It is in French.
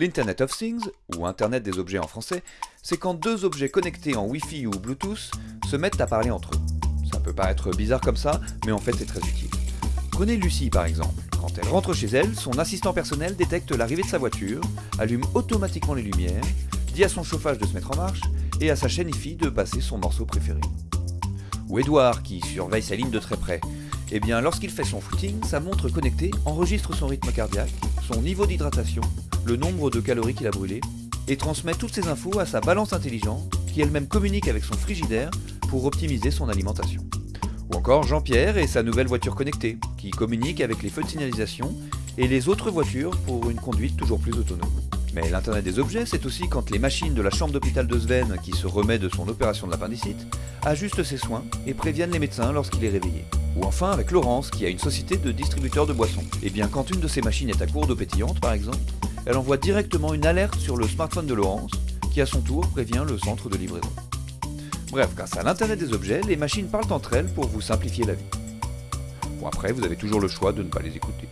L'Internet of Things, ou Internet des objets en français, c'est quand deux objets connectés en Wi-Fi ou Bluetooth se mettent à parler entre eux. Ça peut paraître bizarre comme ça, mais en fait c'est très utile. Prenez Lucie par exemple. Quand elle rentre chez elle, son assistant personnel détecte l'arrivée de sa voiture, allume automatiquement les lumières, dit à son chauffage de se mettre en marche et à sa chaîne IFI de passer son morceau préféré. Ou Edouard qui surveille sa ligne de très près. Eh bien, lorsqu'il fait son footing, sa montre connectée enregistre son rythme cardiaque, son niveau d'hydratation, le nombre de calories qu'il a brûlées, et transmet toutes ces infos à sa balance intelligente, qui elle-même communique avec son frigidaire pour optimiser son alimentation. Ou encore Jean-Pierre et sa nouvelle voiture connectée, qui communique avec les feux de signalisation et les autres voitures pour une conduite toujours plus autonome. Mais l'Internet des objets, c'est aussi quand les machines de la chambre d'hôpital de Sven, qui se remet de son opération de l'appendicite, ajustent ses soins et préviennent les médecins lorsqu'il est réveillé. Ou enfin avec Laurence, qui a une société de distributeurs de boissons. Et bien quand une de ses machines est à court d'eau pétillante, par exemple, elle envoie directement une alerte sur le smartphone de Laurence, qui à son tour prévient le centre de livraison. Bref, grâce à l'Internet des objets, les machines parlent entre elles pour vous simplifier la vie. Bon après, vous avez toujours le choix de ne pas les écouter.